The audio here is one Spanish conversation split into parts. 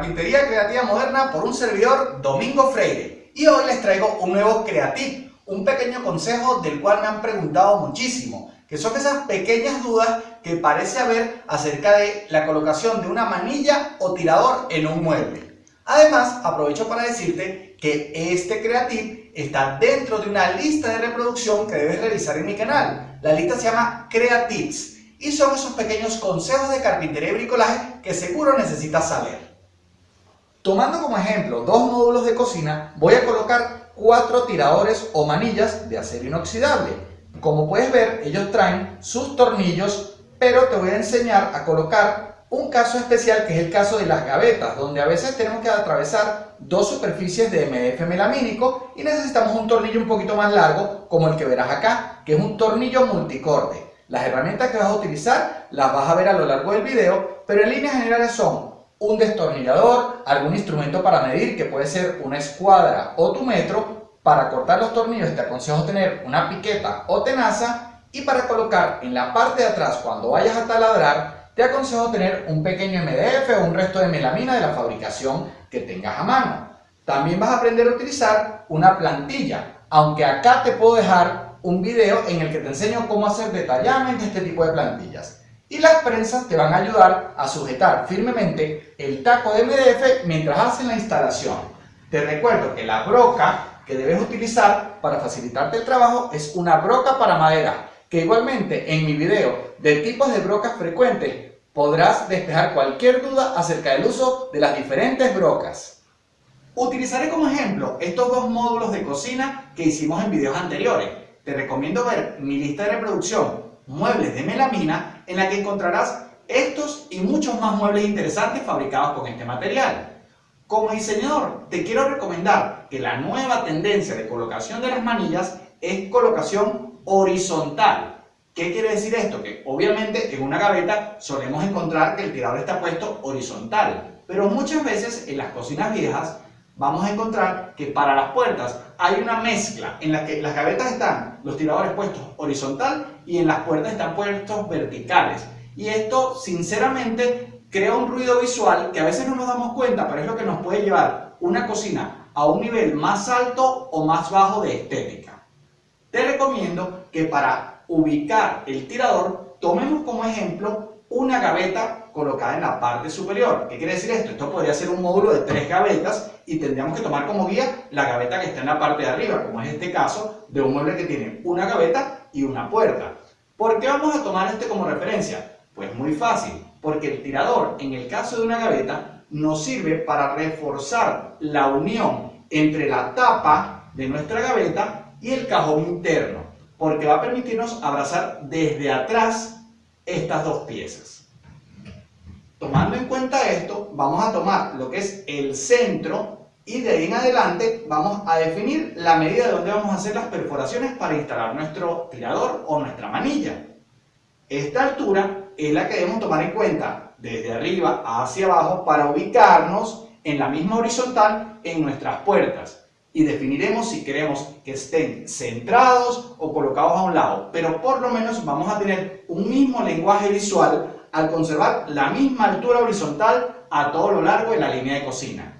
Carpintería Creativa Moderna por un servidor Domingo Freire y hoy les traigo un nuevo Creative, un pequeño consejo del cual me han preguntado muchísimo, que son esas pequeñas dudas que parece haber acerca de la colocación de una manilla o tirador en un mueble. Además, aprovecho para decirte que este Creative está dentro de una lista de reproducción que debes revisar en mi canal. La lista se llama Creatives y son esos pequeños consejos de carpintería y bricolaje que seguro necesitas saber. Tomando como ejemplo dos módulos de cocina, voy a colocar cuatro tiradores o manillas de acero inoxidable. Como puedes ver, ellos traen sus tornillos, pero te voy a enseñar a colocar un caso especial que es el caso de las gavetas, donde a veces tenemos que atravesar dos superficies de MDF melamínico y necesitamos un tornillo un poquito más largo, como el que verás acá, que es un tornillo multicorde. Las herramientas que vas a utilizar las vas a ver a lo largo del video, pero en líneas generales son un destornillador, algún instrumento para medir que puede ser una escuadra o tu metro, para cortar los tornillos te aconsejo tener una piqueta o tenaza y para colocar en la parte de atrás cuando vayas a taladrar te aconsejo tener un pequeño MDF o un resto de melamina de la fabricación que tengas a mano. También vas a aprender a utilizar una plantilla, aunque acá te puedo dejar un video en el que te enseño cómo hacer detalladamente este tipo de plantillas. Y las prensas te van a ayudar a sujetar firmemente el taco de MDF mientras hacen la instalación. Te recuerdo que la broca que debes utilizar para facilitarte el trabajo es una broca para madera, que igualmente en mi video de tipos de brocas frecuentes podrás despejar cualquier duda acerca del uso de las diferentes brocas. Utilizaré como ejemplo estos dos módulos de cocina que hicimos en videos anteriores te recomiendo ver mi lista de reproducción Muebles de Melamina, en la que encontrarás estos y muchos más muebles interesantes fabricados con este material. Como diseñador, te quiero recomendar que la nueva tendencia de colocación de las manillas es colocación horizontal. ¿Qué quiere decir esto? Que obviamente en una gaveta solemos encontrar que el tirador está puesto horizontal, pero muchas veces en las cocinas viejas vamos a encontrar que para las puertas hay una mezcla en la que las gavetas están los tiradores puestos horizontal y en las puertas están puestos verticales. Y esto, sinceramente, crea un ruido visual que a veces no nos damos cuenta, pero es lo que nos puede llevar una cocina a un nivel más alto o más bajo de estética. Te recomiendo que para ubicar el tirador, tomemos como ejemplo una gaveta colocada en la parte superior. ¿Qué quiere decir esto? Esto podría ser un módulo de tres gavetas y tendríamos que tomar como guía la gaveta que está en la parte de arriba, como es este caso de un mueble que tiene una gaveta y una puerta. ¿Por qué vamos a tomar este como referencia? Pues muy fácil, porque el tirador, en el caso de una gaveta, nos sirve para reforzar la unión entre la tapa de nuestra gaveta y el cajón interno, porque va a permitirnos abrazar desde atrás estas dos piezas. Tomando en cuenta esto, vamos a tomar lo que es el centro y de ahí en adelante vamos a definir la medida de donde vamos a hacer las perforaciones para instalar nuestro tirador o nuestra manilla. Esta altura es la que debemos tomar en cuenta desde arriba hacia abajo para ubicarnos en la misma horizontal en nuestras puertas y definiremos si queremos que estén centrados o colocados a un lado, pero por lo menos vamos a tener un mismo lenguaje visual al conservar la misma altura horizontal a todo lo largo de la línea de cocina.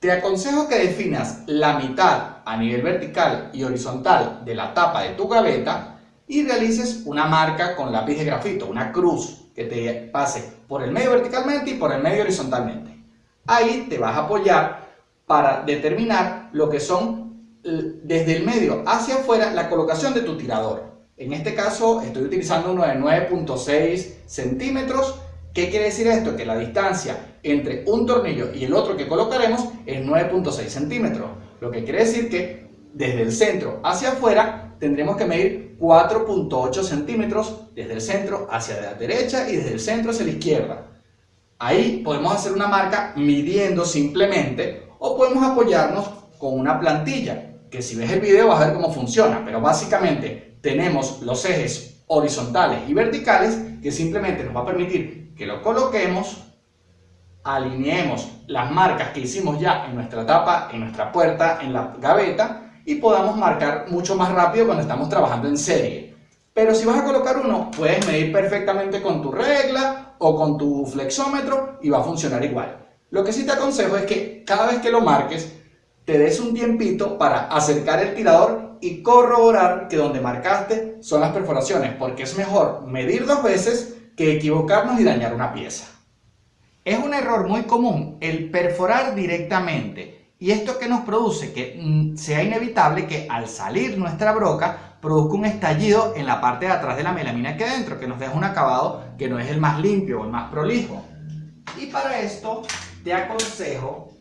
Te aconsejo que definas la mitad a nivel vertical y horizontal de la tapa de tu gaveta y realices una marca con lápiz de grafito, una cruz que te pase por el medio verticalmente y por el medio horizontalmente. Ahí te vas a apoyar para determinar lo que son desde el medio hacia afuera la colocación de tu tirador. En este caso estoy utilizando uno de 9.6 centímetros. ¿Qué quiere decir esto? Que la distancia entre un tornillo y el otro que colocaremos es 9.6 centímetros. Lo que quiere decir que desde el centro hacia afuera tendremos que medir 4.8 centímetros desde el centro hacia la derecha y desde el centro hacia la izquierda. Ahí podemos hacer una marca midiendo simplemente o podemos apoyarnos con una plantilla que si ves el video vas a ver cómo funciona, pero básicamente tenemos los ejes horizontales y verticales que simplemente nos va a permitir que lo coloquemos, alineemos las marcas que hicimos ya en nuestra tapa, en nuestra puerta, en la gaveta y podamos marcar mucho más rápido cuando estamos trabajando en serie. Pero si vas a colocar uno, puedes medir perfectamente con tu regla o con tu flexómetro y va a funcionar igual. Lo que sí te aconsejo es que cada vez que lo marques, te des un tiempito para acercar el tirador y corroborar que donde marcaste son las perforaciones, porque es mejor medir dos veces que equivocarnos y dañar una pieza. Es un error muy común el perforar directamente y esto que nos produce que mm, sea inevitable que al salir nuestra broca produzca un estallido en la parte de atrás de la melamina que dentro, que nos deja un acabado que no es el más limpio o el más prolijo. Y para esto te aconsejo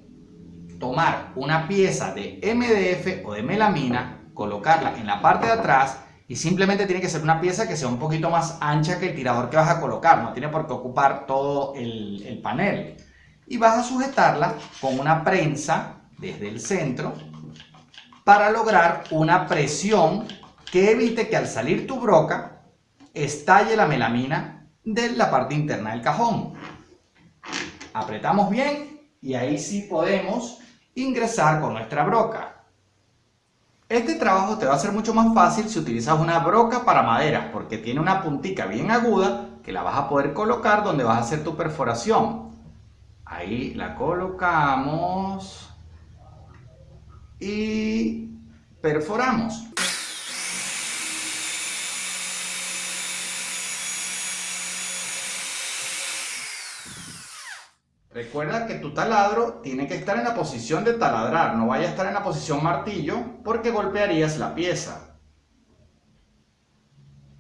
tomar una pieza de MDF o de melamina, colocarla en la parte de atrás y simplemente tiene que ser una pieza que sea un poquito más ancha que el tirador que vas a colocar, no tiene por qué ocupar todo el, el panel. Y vas a sujetarla con una prensa desde el centro para lograr una presión que evite que al salir tu broca estalle la melamina de la parte interna del cajón. Apretamos bien y ahí sí podemos ingresar con nuestra broca. Este trabajo te va a ser mucho más fácil si utilizas una broca para madera porque tiene una puntica bien aguda que la vas a poder colocar donde vas a hacer tu perforación. Ahí la colocamos y perforamos. Recuerda que tu taladro tiene que estar en la posición de taladrar, no vaya a estar en la posición martillo porque golpearías la pieza.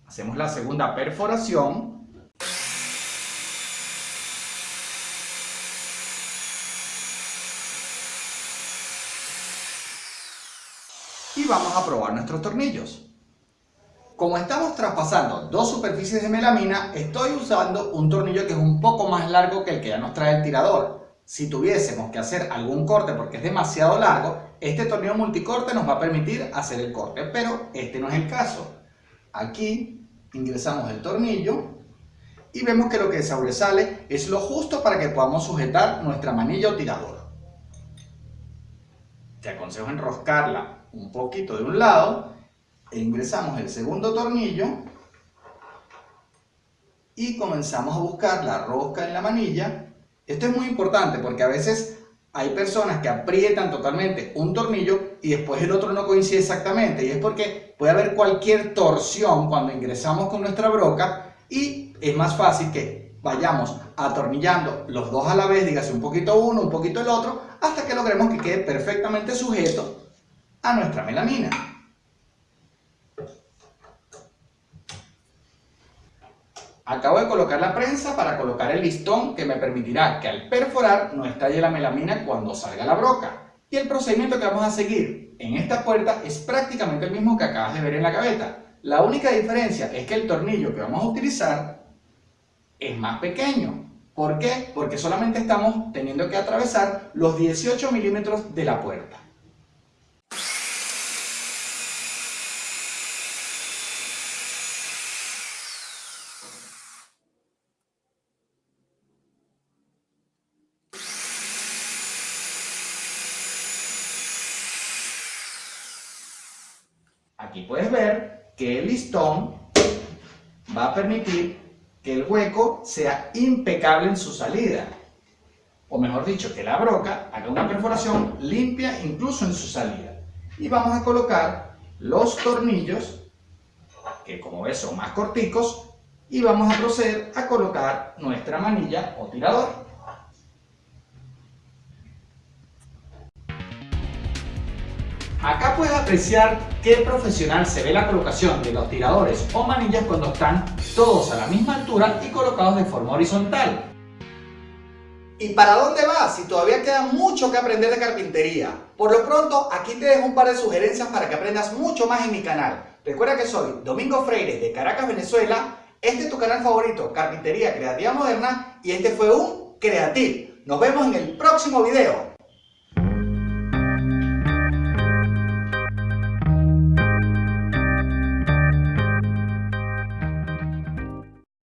Hacemos la segunda perforación. Y vamos a probar nuestros tornillos. Como estamos traspasando dos superficies de melamina, estoy usando un tornillo que es un poco más largo que el que ya nos trae el tirador. Si tuviésemos que hacer algún corte porque es demasiado largo, este tornillo multicorte nos va a permitir hacer el corte, pero este no es el caso. Aquí ingresamos el tornillo y vemos que lo que sobresale es lo justo para que podamos sujetar nuestra manilla o tirador. Te aconsejo enroscarla un poquito de un lado e ingresamos el segundo tornillo y comenzamos a buscar la rosca en la manilla. Esto es muy importante porque a veces hay personas que aprietan totalmente un tornillo y después el otro no coincide exactamente y es porque puede haber cualquier torsión cuando ingresamos con nuestra broca y es más fácil que vayamos atornillando los dos a la vez, dígase un poquito uno, un poquito el otro, hasta que logremos que quede perfectamente sujeto a nuestra melamina. Acabo de colocar la prensa para colocar el listón que me permitirá que al perforar no estalle la melamina cuando salga la broca. Y el procedimiento que vamos a seguir en esta puerta es prácticamente el mismo que acabas de ver en la gaveta. La única diferencia es que el tornillo que vamos a utilizar es más pequeño. ¿Por qué? Porque solamente estamos teniendo que atravesar los 18 milímetros de la puerta. Aquí puedes ver que el listón va a permitir que el hueco sea impecable en su salida. O mejor dicho, que la broca haga una perforación limpia incluso en su salida. Y vamos a colocar los tornillos, que como ves son más corticos, y vamos a proceder a colocar nuestra manilla o tirador. Acá puedes apreciar qué profesional se ve la colocación de los tiradores o manillas cuando están todos a la misma altura y colocados de forma horizontal. ¿Y para dónde vas si todavía queda mucho que aprender de carpintería? Por lo pronto, aquí te dejo un par de sugerencias para que aprendas mucho más en mi canal. Recuerda que soy Domingo Freire de Caracas, Venezuela. Este es tu canal favorito, Carpintería Creativa Moderna, y este fue un Creative. Nos vemos en el próximo video.